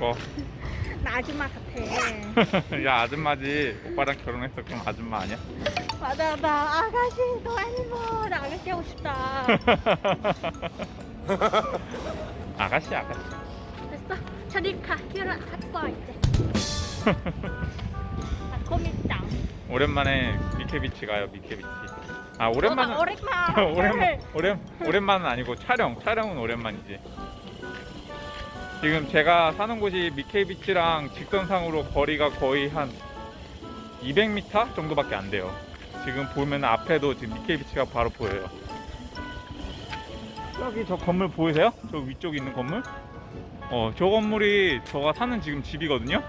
거. 나 아줌마 같아. 야 아줌마지. 오빠랑 결혼했어 그럼 아줌마 아니야? 맞아, 나 아가씨, 너. 나 아가씨 하고 싶다. 아가씨 아가씨. 됐어. 저리 가. 휴를 갖고 이제. 아, 고민장. 오랜만에 미케비치 가요 미케비치. 아 오랜만은 오랜만. 오랜만 오랜 오랜만은 아니고 촬영 촬영은 오랜만이지. 지금 제가 사는 곳이 미케비치랑 직선상으로 거리가 거의 한 200m 정도밖에 안 돼요. 지금 보면 앞에도 지금 미케비치가 바로 보여요. 여기 저 건물 보이세요? 저 위쪽에 있는 건물? 어, 저 건물이 저가 사는 지금 집이거든요.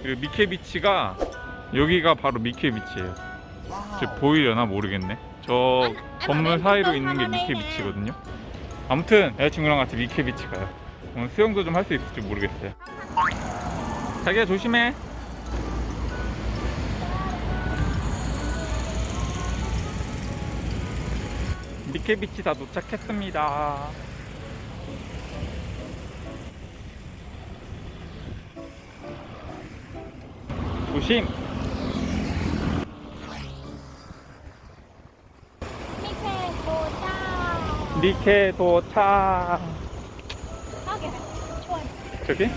그리고 미케비치가 여기가 바로 미케비치예요. 저 보이려나 모르겠네. 저 건물 사이로 있는 게 미케비치거든요. 아무튼 여자친구랑 같이 미케비치 가요. 오늘 수영도 좀 할 수 있을지 모르겠어요. 자기야 조심해. 미케비치 다 도착했습니다. 조심. 밑에 보자. 미케 도착. 저기?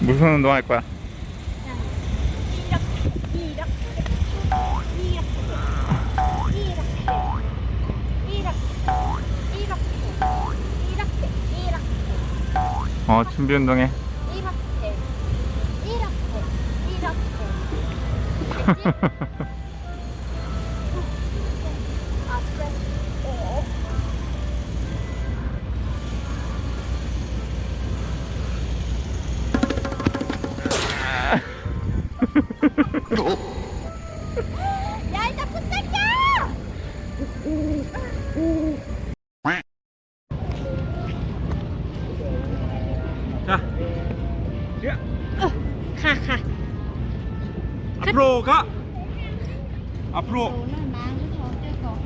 무슨 운동 할 거야? 어, 준비 운동해. 이렇게 이렇게 이렇게 자, 야, 가, 가. 앞으로 가. 앞으로. 더들고.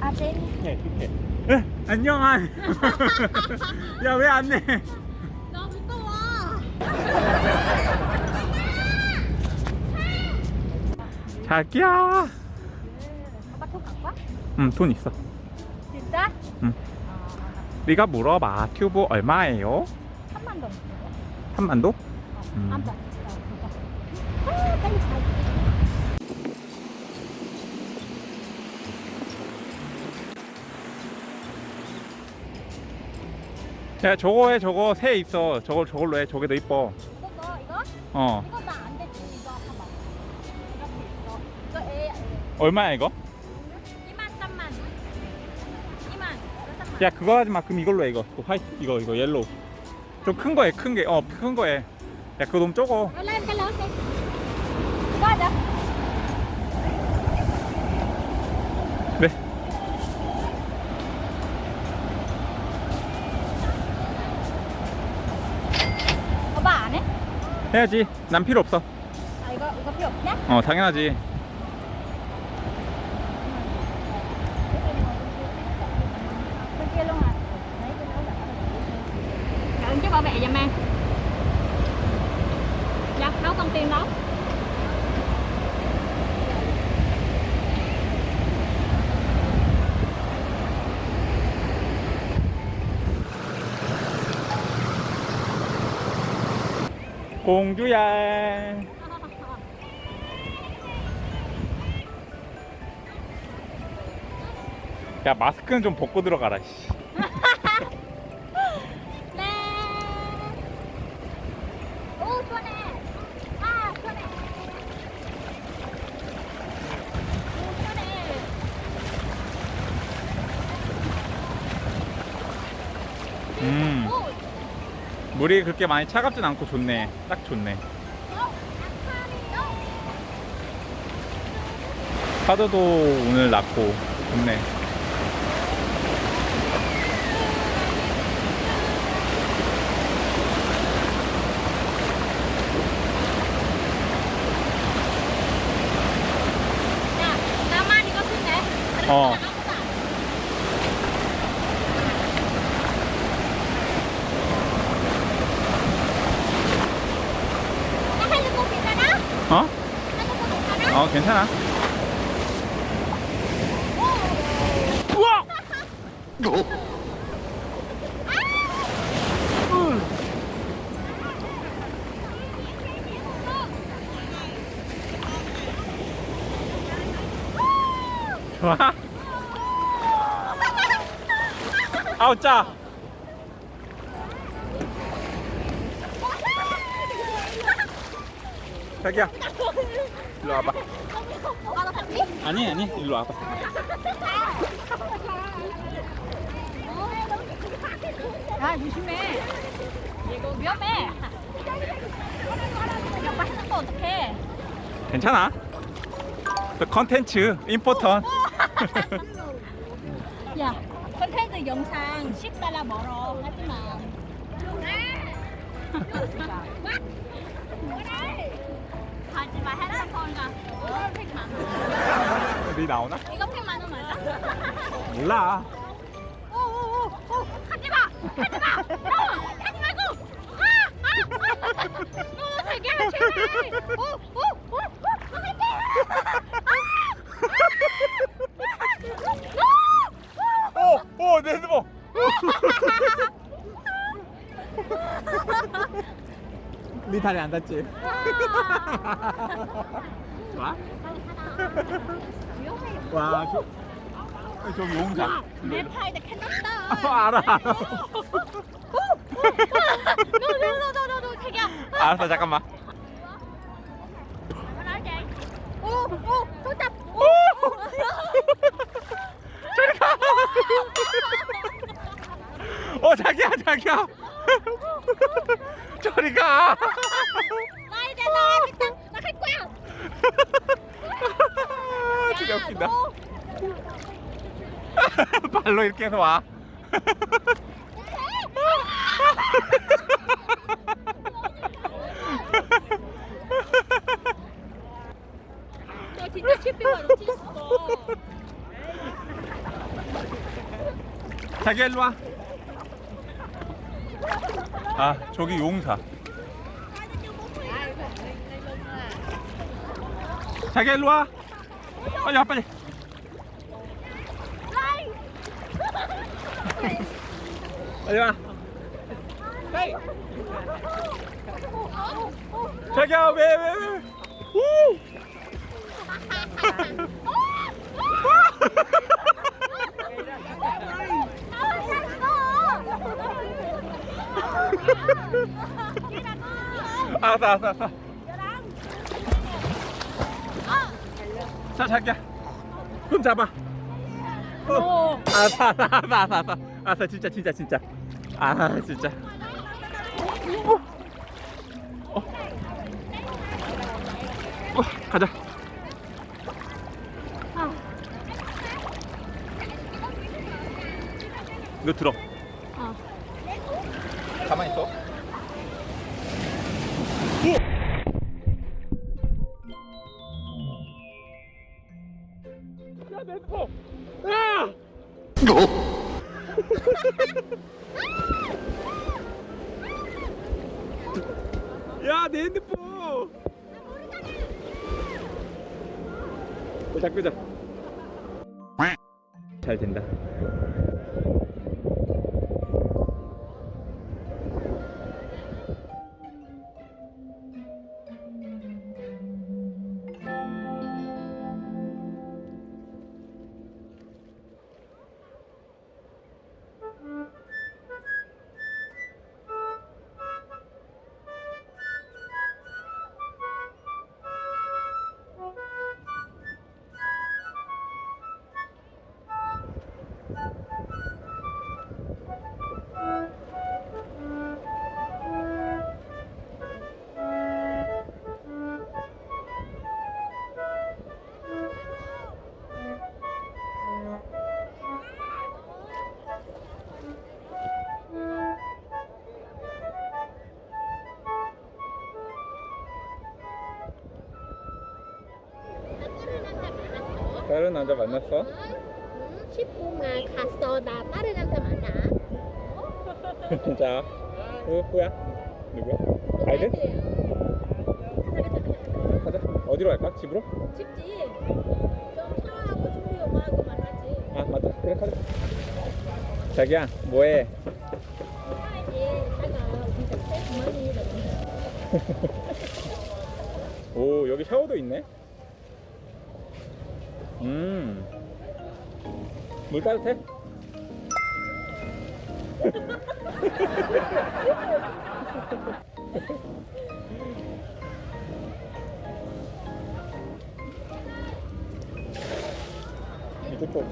아들. 이렇게, 이렇게. 에, 안녕한. 야, 왜 안 내? 나 무서워. 자기야. 아빠 돈 갖고 와? 응, 돈 있어. 진짜? 응. 네가 물어봐. 튜브 얼마예요? 3만 원. 3만 도? 어, 음. 안 돼. 아, 빨리 가. 야, 저거 해, 저거 새 있어. 저걸 저걸로 해. 저게 더 이뻐. 이거 너, 이거? 어. 이거 나안 되지. 이거 봐봐. 이렇게 있어. 이거 애, 애. 얼마야 이거? 야, 그거 하지 마. 그럼 이걸로 해. 이거. 그 white 이거 이거 yellow. 좀 큰거 해. 큰 게. 어, 큰거 해. 야, 그거 너무 적어. Cái lớn đi Có hả? 네. Có bà 안 해? 해야지. 난 필요 없어. 아 이거 이거 필요 없냐? 어, 당연하지. kia luôn à? Cảm ờ, chứ bảo vệ giùm em. Dạ, nấu con tim đó. Cùng chú ra 야 마스크는 좀 벗고 들어가라 씨. 네. 오 시원해 아 시원해 오 시원해 음. 물이 그렇게 많이 차갑진 않고 좋네. 딱 좋네. 파도도 오늘 낮고 좋네. 어. 어? 어, 괜찮아. 우와! 좋 아? 아우 짜. 자기야, 일로 와봐. 아? 아니 아니, 일로 와봐. 야, 조심해. 이거 위험해. 어떡해? 괜찮아. 그 컨텐츠 임포턴. 야, 영상 10달러 멀어. 하지 마. 하지 마. 핸드폰가. 어, 팩만 원. 네 나오나? 이거 팩만 원 맞아? 몰라. 오오오오 하지 마! 하지 마! 너! 하 네 다리 안 닿지? 좋아? 와, 저, 저기 용사. 내 팔에 캔났다. 아, 알아, 알아. 너너너너너 자기야. 알았어, 잠깐만. 오 오 손잡. 오. 저리 가. 어, 자기야, 자기야. 저리 가. 나이 돼서 일단 나갈 거야. 진짜 야, 웃긴다. 너. 발로 이렇게 해서 와. 너 진짜. 자기야, 일로 와. 아, 저기 용사. 자기야, 일로 와. 빨리 와, 빨리. 빨리 와. 자기야, 왜, 왜, 왜. 오! 알았어, 알았어, 알았어. 자, 자기야. 손 잡아. 어. 알았어, 알았어, 알았어, 알았어. 알았어, 진짜, 진짜, 진짜. 아, 진짜. 어. 어. 어, 가자. 너 들어. 어. 가만히 있어. 야, 내 핸드폰! 야! 야, 내 핸드폰! 어, 자, 끄자. 잘 된다. 다른 남자 만났어? 10분만 갔어. 나 다른 남자 만나. 자, 누구야? 누구야? 아이들? 가자. 어디로 갈까? 집으로? 집지. 좀 샤워하고 준비 엄마하고 만나지. 아 맞다. 그래 가자. 자기야, 뭐해? 진짜 세주머니 오 여기 샤워도 있네. 음. 물 따뜻해? 이것도